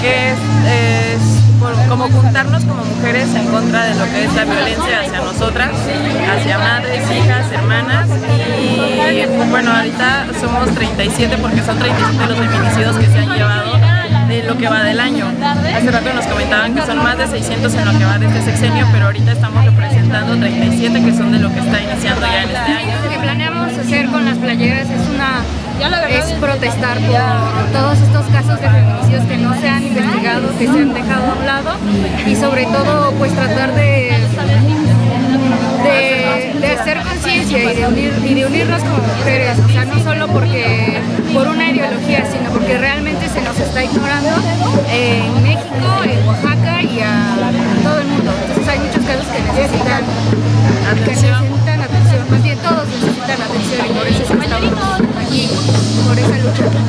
que es, es por- como juntarnos como mujeres en contra de lo que es la violencia hacia nosotras, hacia madres, hijas, hermanas y bueno, ahorita somos 37 porque son 37 los feminicidios que se han llevado de lo que va del año. Hace rato nos comentaban que son más de 600 en lo que va de este sexenio, pero ahorita estamos representando 37 que son de lo que está iniciando ya en este año. Hacer con las playeras es una es protestar por todos estos casos de feminicidios que no se han investigado, que se han dejado a un lado y sobre todo pues tratar de de, de hacer conciencia y, de unir, y de unirnos como mujeres, o sea, no solo porque por una ideología, sino porque realmente se nos está ignorando en México, en Oaxaca y a Thank you.